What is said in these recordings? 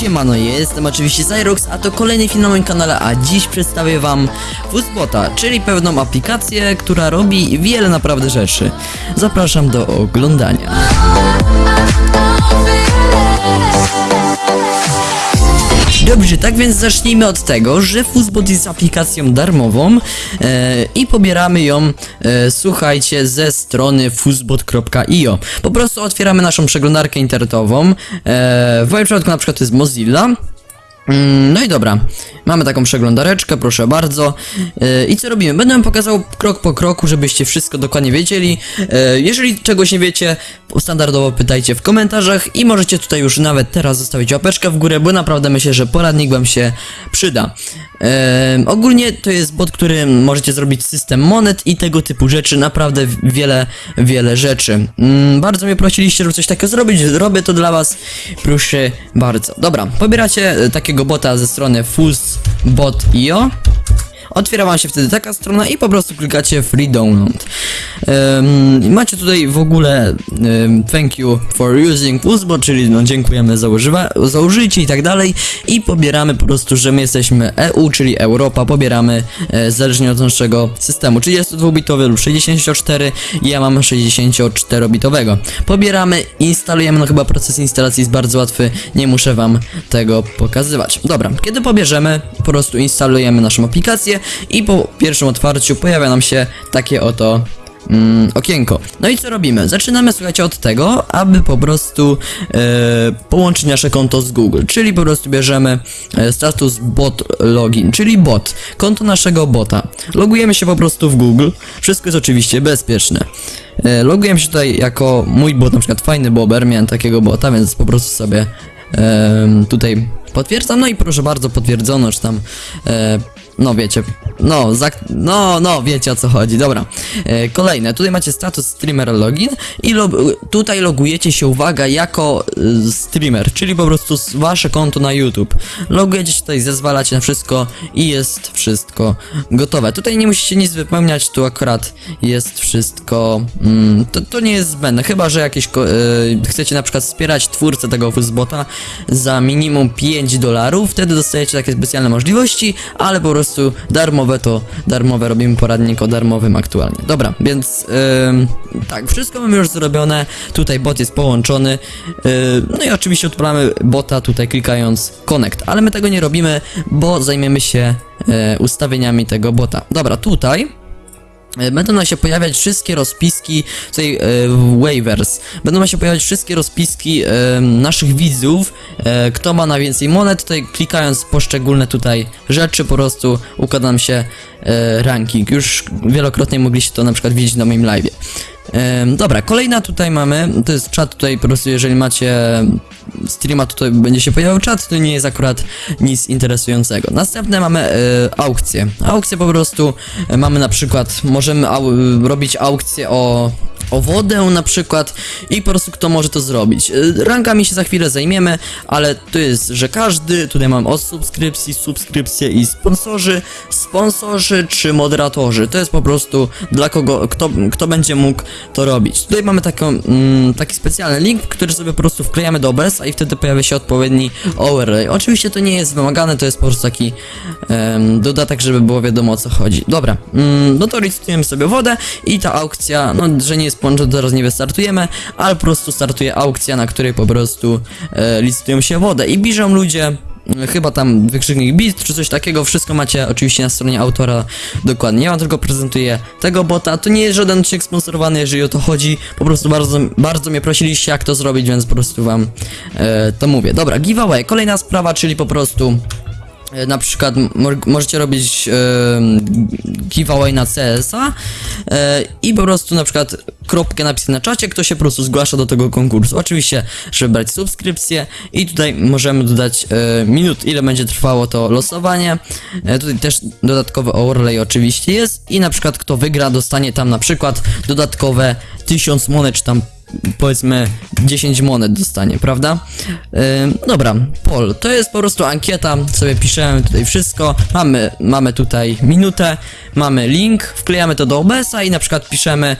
Siemano, jestem oczywiście Zyrox, a to kolejny film na moim kanale, a dziś przedstawię wam Fuzzbota, czyli pewną aplikację, która robi wiele naprawdę rzeczy. Zapraszam do oglądania. Dobrze, tak więc zacznijmy od tego, że Fuzzbot jest aplikacją darmową e, i pobieramy ją, e, słuchajcie, ze strony fuzzbot.io. Po prostu otwieramy naszą przeglądarkę internetową, e, w moim przypadku na przykład to jest Mozilla. Mm, No i dobra, mamy taką przeglądareczkę, proszę bardzo. Yy, I co robimy? Będę wam pokazał krok po kroku, żebyście wszystko dokładnie wiedzieli. Yy, Jeżeli czegoś nie wiecie, standardowo pytajcie w komentarzach i możecie tutaj już nawet teraz zostawić łapeczkę w górę, bo naprawdę myślę, że poradnik wam się przyda. Yy, Ogólnie to jest bot, który możecie zrobić system monet i tego typu rzeczy, naprawdę wiele, wiele rzeczy. Mm, Bardzo mnie prosiliście, żeby coś takiego zrobić, robię to dla was, proszę bardzo. Dobra, pobieracie e, takiego bota ze strony fuzzbot.io Otwiera wam się wtedy taka strona i po prostu klikacie free download. Em, macie tutaj w ogóle em, thank you for using Fuzzbot, czyli no dziękujemy za, używa, za użycie i tak dalej i pobieramy po prostu, że my jesteśmy EU, czyli Europa, pobieramy e, zależnie od naszego systemu, 32-bitowy lub 64, ja mam 64-bitowego. Pobieramy, instalujemy, no chyba proces instalacji jest bardzo łatwy, nie muszę wam tego pokazywać. Dobra, kiedy pobierzemy, po prostu instalujemy naszą aplikację i po pierwszym otwarciu pojawia nam się takie oto mm, okienko. No i co robimy? Zaczynamy, słuchajcie, od tego, aby po prostu e, połączyć nasze konto z Google, czyli po prostu bierzemy e, status bot login, czyli bot, konto naszego bota. Logujemy się po prostu w Google, wszystko jest oczywiście bezpieczne. E, logujemy się tutaj jako mój bot, na przykład fajny bober, miałem takiego bota, więc po prostu sobie em, tutaj potwierdzam, no i proszę bardzo, potwierdzono, że tam e, no wiecie, no, zak- no, no, wiecie o co chodzi, dobra. E, kolejne, tutaj macie status streamer login i lo tutaj logujecie się, uwaga, jako y, streamer, czyli po prostu wasze konto na YouTube. Logujecie się tutaj, zezwalacie na wszystko i jest wszystko gotowe. Tutaj nie musicie nic wypełniać, tu akurat jest wszystko, mm, to, to nie jest zbędne, chyba, że jakieś, y, chcecie na przykład wspierać twórcę tego Fuzzbota za minimum 5 dolarów, wtedy dostajecie takie specjalne możliwości, ale po prostu darmowe to darmowe, robimy poradnik o darmowym aktualnie. Dobra, więc ym, tak, wszystko mamy już zrobione, tutaj bot jest połączony, yy, no i oczywiście odpalamy bota tutaj klikając connect, ale my tego nie robimy, bo zajmiemy się yy, ustawieniami tego bota. Dobra, tutaj Będą nam się pojawiać wszystkie rozpiski, tutaj e, waivers, będą nam się pojawiać wszystkie rozpiski e, naszych widzów, e, kto ma najwięcej monet, tutaj klikając poszczególne tutaj rzeczy, po prostu układa nam się e, ranking. Już wielokrotnie mogliście to na przykład widzieć na moim live. Dobra, kolejna tutaj mamy, to jest czat tutaj po prostu, jeżeli macie streama, tutaj będzie się pojawiał czat, to nie jest akurat nic interesującego. Następne mamy e, aukcje. Aukcje po prostu e, mamy na przykład, możemy au robić aukcje o o wodę na przykład i po prostu kto może to zrobić. E, Rankami się za chwilę zajmiemy, ale to jest, że każdy, tutaj mam od subskrypcji, subskrypcje i sponsorzy, sponsorzy czy moderatorzy. To jest po prostu dla kogo, kto, kto będzie mógł to robić. Tutaj mamy taką, mm, taki specjalny link, który sobie po prostu wklejamy do OBS, i wtedy pojawia się odpowiedni overlay. Oczywiście to nie jest wymagane, to jest po prostu taki em, dodatek, żeby było wiadomo o co chodzi. Dobra, mm, no to licytujemy sobie wodę i ta aukcja, no że nie jest to teraz nie wystartujemy, ale po prostu startuje aukcja, na której po prostu e, licytują się wodę i biżą ludzie e, Chyba tam wykrzyknik bit czy coś takiego, wszystko macie oczywiście na stronie autora dokładnie. Ja wam tylko prezentuję tego bota. To nie jest żaden odcinek sponsorowany, jeżeli o to chodzi. Po prostu bardzo, bardzo mnie prosiliście, jak to zrobić, więc po prostu wam e, to mówię. Dobra, giveaway. Kolejna sprawa, czyli po prostu. E, Na przykład mo możecie robić e, giveaway na CS-a e, i po prostu na przykład kropkę napisać na czacie, kto się po prostu zgłasza do tego konkursu. Oczywiście, żeby brać subskrypcję i tutaj możemy dodać e, minut, ile będzie trwało to losowanie. E, tutaj też dodatkowy overlay oczywiście jest i na przykład kto wygra dostanie tam na przykład dodatkowe 1000 monet, czy tam powiedzmy 10 monet dostanie, prawda? Ym, dobra, Pol, to jest po prostu ankieta, sobie piszemy tutaj wszystko, mamy, mamy tutaj minutę, mamy link, wklejamy to do OBS-a i na przykład piszemy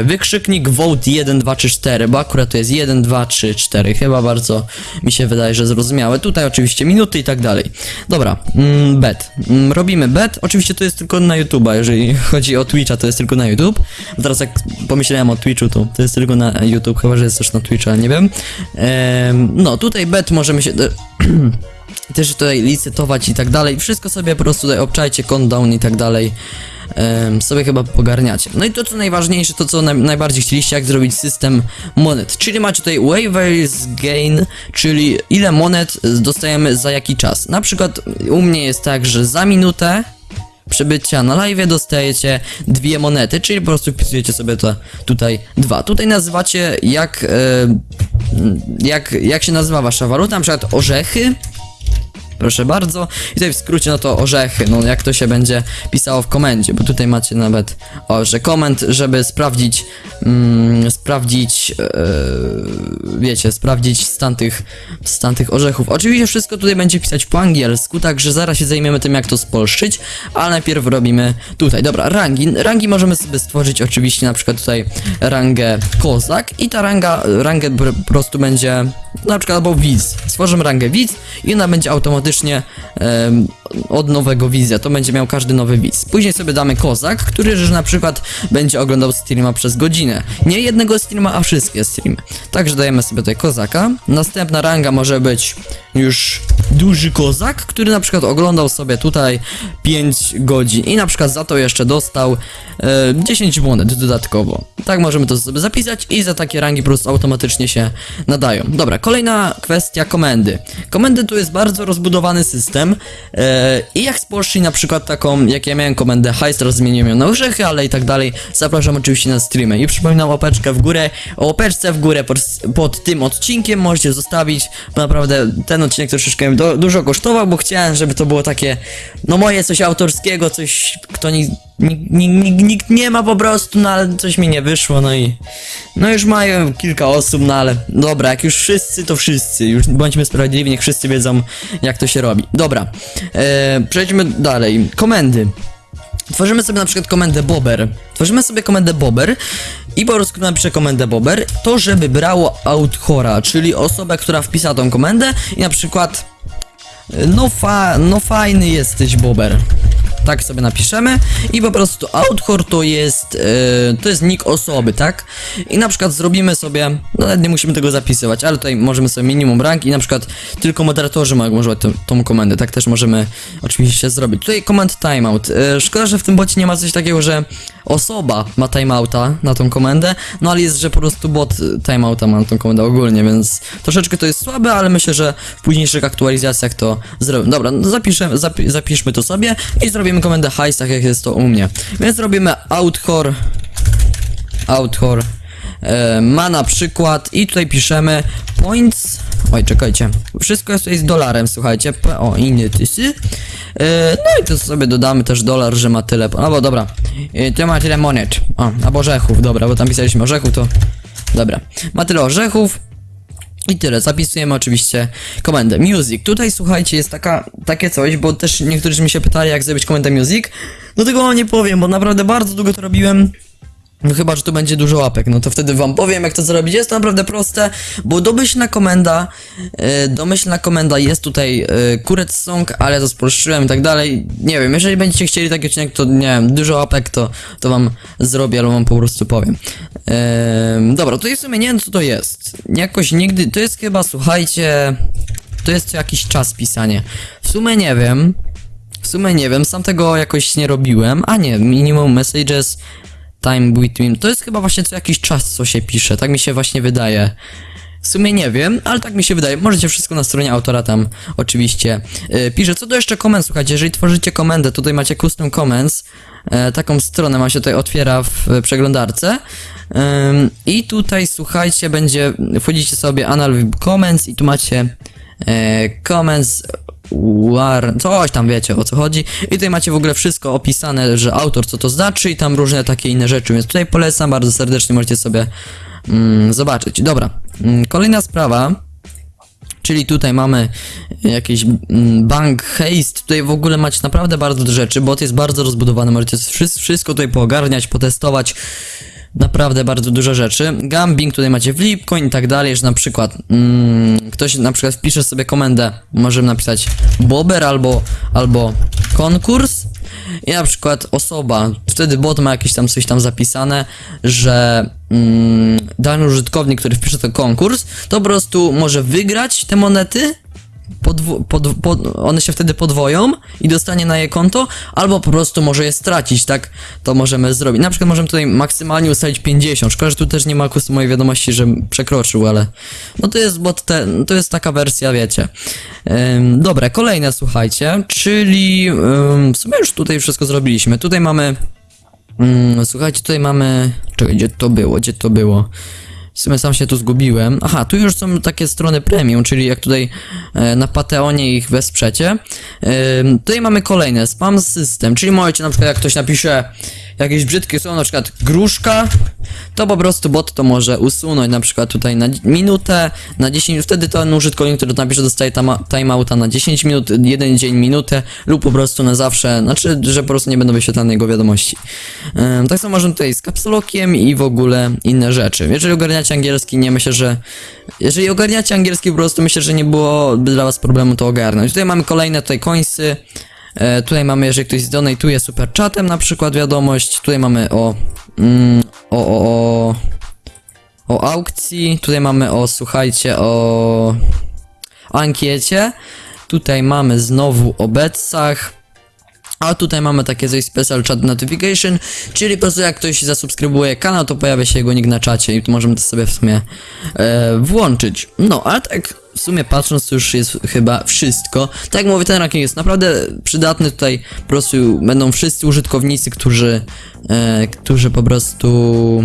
y, wykrzyknik vote 1, 2, 3, 4, bo akurat to jest 1, 2, 3, 4, chyba bardzo mi się wydaje, że zrozumiałe. Tutaj oczywiście minuty i tak dalej. Dobra, mm, bet. Mm, robimy bet, oczywiście to jest tylko na YouTube'a, jeżeli chodzi o Twitcha, to jest tylko na YouTube. Teraz jak pomyślałem o Twitchu, to to jest tylko na YouTube, chyba że jest też na Twitcha, ale nie wiem. Em, no, tutaj bet możemy się... też tutaj licytować i tak dalej. Wszystko sobie po prostu tutaj obczajcie, countdown i tak dalej. Em, sobie chyba pogarniacie. No i to co najważniejsze, to co naj, najbardziej chcieliście, jak zrobić system monet. Czyli macie tutaj waivers gain, czyli ile monet dostajemy za jaki czas. Na przykład u mnie jest tak, że za minutę przebycia na live dostajecie dwie monety, czyli po prostu wpisujecie sobie to tutaj dwa. Tutaj nazywacie jak, e, jak, jak się nazywa wasza waluta, na przykład orzechy. Proszę bardzo. I tutaj w skrócie no to orzechy, no jak to się będzie pisało w komendzie, bo tutaj macie nawet, o, że żeby sprawdzić, mm, sprawdzić, e, wiecie, sprawdzić stan tych, stan tych orzechów. Oczywiście wszystko tutaj będzie pisać po angielsku, także zaraz się zajmiemy tym, jak to spolszczyć, ale najpierw robimy tutaj. Dobra, rangi. Rangi możemy sobie stworzyć oczywiście na przykład tutaj rangę kozak i ta ranga, rangę po prostu będzie na przykład albo widz. Stworzymy rangę widz i ona będzie automatycznie em, od nowego widza. To będzie miał każdy nowy widz. Później sobie damy kozak, który że na przykład będzie oglądał streama przez godzinę. Nie jednego streama, a wszystkie streamy. Także dajemy sobie tutaj kozaka. Następna ranga może być już duży kozak, który na przykład oglądał sobie tutaj 5 godzin i na przykład za to jeszcze dostał e, 10 monet dodatkowo. Tak możemy to sobie zapisać i za takie rangi po prostu automatycznie się nadają. Dobra, kolejna kwestia komendy. Komendy to jest bardzo rozbudowany system e, i jak spolszczyć na przykład taką, jak ja miałem komendę heist, teraz zmieniłem ją na orzechy, ale i tak dalej, zapraszam oczywiście na streamy i przypominam łapeczkę w górę, o łapeczce w górę pod, pod tym odcinkiem możecie zostawić, bo naprawdę ten odcinek troszeczkę do, dużo kosztował, bo chciałem, żeby to było takie, no moje coś autorskiego, coś, kto nikt, nikt, nikt nie ma po prostu, no ale coś mi nie wyszło, no i, no już mają kilka osób, no ale dobra, jak już wszyscy, to wszyscy, już bądźmy sprawiedliwi, niech wszyscy wiedzą, jak to się robi. Dobra, e, przejdźmy dalej, komendy. Tworzymy sobie na przykład komendę bober. Tworzymy sobie komendę bober i po prostu napiszę komendę bober, to żeby brało authora, czyli osobę, która wpisała tą komendę i na przykład no, fa no fajny jesteś bober. Tak sobie napiszemy i po prostu author to jest e, to jest nick osoby, tak? I na przykład zrobimy sobie, no nie musimy tego zapisywać, ale tutaj możemy sobie minimum rank i na przykład tylko moderatorzy mogą używać tą, tą komendę, tak też możemy oczywiście zrobić. Tutaj command timeout. E, szkoda, że w tym bocie nie ma coś takiego, że osoba ma timeouta na tą komendę, no ale jest, że po prostu bot y, timeouta ma na tą komendę ogólnie, więc troszeczkę to jest słabe, ale myślę, że w późniejszych aktualizacjach to zrobimy. Dobra, no zapi zapiszmy to sobie i zrobimy komendę heist, tak jak jest to u mnie. Więc robimy outhor outhor e, ma na przykład i tutaj piszemy points oj czekajcie. Wszystko jest tutaj z dolarem słuchajcie. O inny tysy e, no i to sobie dodamy też dolar że ma tyle no bo dobra. E, to ma tyle monet. O albo orzechów. Dobra bo tam pisaliśmy orzechów to dobra. Ma tyle orzechów i tyle, zapisujemy oczywiście komendę. Music. Tutaj słuchajcie, jest taka, takie coś, bo też niektórzy mi się pytali, jak zrobić komendę music. No tego wam nie powiem, bo naprawdę bardzo długo to robiłem. No chyba, że tu będzie dużo łapek, no to wtedy wam powiem jak to zrobić. Jest to naprawdę proste, bo domyślna komenda, yy, domyślna komenda jest tutaj yy, kuret song, ale to spolszczyłem i tak dalej. Nie wiem, jeżeli będziecie chcieli taki odcinek, to nie wiem, dużo łapek, to, to wam zrobię, albo wam po prostu powiem. Yy, dobra, tutaj w sumie nie wiem co to jest. Jakoś nigdy, to jest chyba, słuchajcie, to jest co jakiś czas pisanie. W sumie nie wiem. W sumie nie wiem, sam tego jakoś nie robiłem. A nie, minimum messages time between. To jest chyba właśnie co jakiś czas, co się pisze. Tak mi się właśnie wydaje. W sumie nie wiem, ale tak mi się wydaje. Możecie wszystko na stronie autora tam oczywiście yy, pisze. Co do jeszcze komend, słuchajcie, jeżeli tworzycie komendę, tutaj macie custom comments. E, taką stronę ma się tutaj otwiera w przeglądarce. Ym, I tutaj słuchajcie, będzie. Wchodzicie sobie anal comments i tu macie e, comments war, coś tam wiecie o co chodzi. I tutaj macie w ogóle wszystko opisane, że autor co to znaczy i tam różne takie inne rzeczy, więc tutaj polecam bardzo serdecznie, możecie sobie mm, zobaczyć. Dobra, mm, kolejna sprawa. Czyli tutaj mamy jakiś mm, bank haste, tutaj w ogóle macie naprawdę bardzo dużo rzeczy, bo to jest bardzo rozbudowane, możecie wszy- wszystko tutaj poogarniać, potestować, naprawdę bardzo dużo rzeczy. Gambling tutaj macie w Lipcoin i tak dalej, że na przykład mm, ktoś na przykład wpisze sobie komendę, możemy napisać bober albo, albo konkurs i na przykład osoba, wtedy bot ma jakieś tam coś tam zapisane, że mm, dany użytkownik, który wpisze ten konkurs, to po prostu może wygrać te monety, pod, pod, one się wtedy podwoją i dostanie na je konto, albo po prostu może je stracić, tak? To możemy zrobić. Na przykład możemy tutaj maksymalnie ustalić 50. Szkoda, że tu też nie ma kustomowej wiadomości, że przekroczył, ale no to jest bot te, to jest taka wersja, wiecie. Ym, dobra, kolejne słuchajcie, czyli ym, w sumie już tutaj wszystko zrobiliśmy. Tutaj mamy Mm, słuchajcie, tutaj mamy. Czekaj, gdzie to było? Gdzie to było? W sumie sam się tu zgubiłem. Aha, tu już są takie strony premium, czyli jak tutaj e, na Patreonie ich wesprzecie. Ym, tutaj mamy kolejne, spam system, czyli możecie na przykład jak ktoś napisze jakieś brzydkie słowo, na przykład gruszka, to po prostu bot to może usunąć na przykład tutaj na minutę, na 10 minut, wtedy ten użytkownik, który napisze dostaje timeouta na 10 minut, jeden dzień, minutę lub po prostu na zawsze, znaczy, że po prostu nie będą wyświetlane jego wiadomości. Tak samo możemy tutaj z kapsulokiem i w ogóle inne rzeczy. Jeżeli ogarniacie angielski, nie myślę, że jeżeli ogarniacie angielski po prostu myślę, że nie byłoby dla was problemu to ogarnąć. Tutaj mamy kolejne tutaj coinsy, E, tutaj mamy, jeżeli ktoś zdonatuje super chatem na przykład wiadomość. Tutaj mamy o, mm, o, o, o, o aukcji. Tutaj mamy o, słuchajcie, o ankiecie. Tutaj mamy znowu o betsach. A tutaj mamy takie coś special chat notification, czyli po prostu jak ktoś zasubskrybuje kanał, to pojawia się jego nick na czacie i tu możemy to sobie w sumie e, włączyć. No, ale tak w sumie patrząc to już jest chyba wszystko. Tak jak mówię, ten ranking jest naprawdę przydatny, tutaj po prostu będą wszyscy użytkownicy, którzy, e, którzy po prostu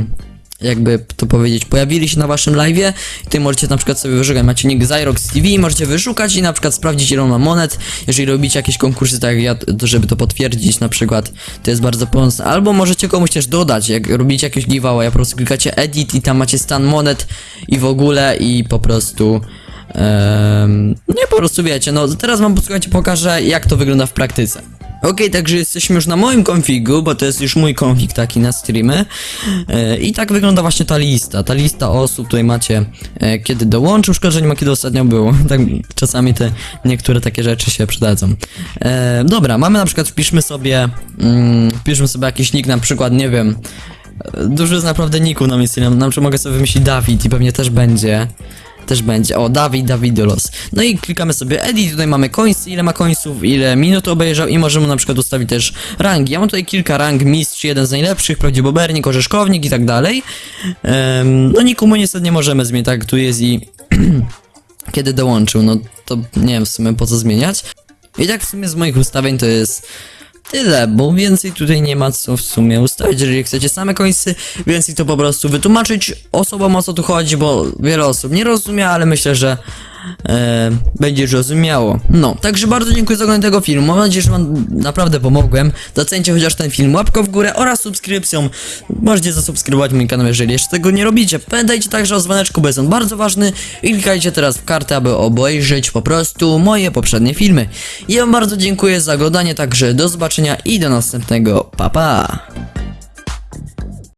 jakby to powiedzieć, pojawili się na waszym live'ie. I tutaj możecie na przykład sobie wyszukać, macie nick Zyrox TV, możecie wyszukać i na przykład sprawdzić ile ma monet, jeżeli robicie jakieś konkursy, tak jak ja, to żeby to potwierdzić na przykład, to jest bardzo pomocne, albo możecie komuś też dodać, jak robicie jakieś giveaway, po prostu klikacie edit i tam macie stan monet i w ogóle i po prostu Ehm, nie, po prostu wiecie, no teraz wam posłuchajcie, pokażę jak to wygląda w praktyce. Okej, także jesteśmy już na moim konfigu, bo to jest już mój konfig taki na streamy. E, I tak wygląda właśnie ta lista. Ta lista osób, tutaj macie e, kiedy dołączył, szkoda, że nie ma kiedy ostatnio było. Tak czasami te niektóre takie rzeczy się przydadzą. E, dobra, mamy na przykład, wpiszmy sobie, mm, wpiszmy sobie jakiś nick, na przykład, nie wiem, e, dużo jest naprawdę ników na misji, na przykład mogę sobie wymyślić Dawid i pewnie też będzie też będzie. O, Dawid, Dawidolos. No i klikamy sobie edit, tutaj mamy coins, ile ma coinsów, ile minut obejrzał i możemy na przykład ustawić też rangi. Ja mam tutaj kilka rang, mistrz, jeden z najlepszych, prawdziwobernik, orzeszkownik i tak dalej. Em, no nikomu niestety nie możemy zmienić, tak tu jest i kiedy dołączył, no to nie wiem w sumie po co zmieniać. I tak w sumie z moich ustawień to jest tyle, bo więcej tutaj nie ma co w sumie ustawić, jeżeli chcecie same końcy, więcej to po prostu wytłumaczyć osobom o co tu chodzi, bo wiele osób nie rozumie, ale myślę, że e, będzie rozumiało. No, także bardzo dziękuję za oglądanie tego filmu, mam nadzieję, że wam naprawdę pomogłem. Docencie chociaż ten film łapką w górę oraz subskrypcją. Możecie zasubskrybować mój kanał, jeżeli jeszcze tego nie robicie. Pamiętajcie także o dzwoneczku, bo jest on bardzo ważny i klikajcie teraz w kartę, aby obejrzeć po prostu moje poprzednie filmy. Ja wam bardzo dziękuję za oglądanie, także do zobaczenia i do następnego. Pa pa!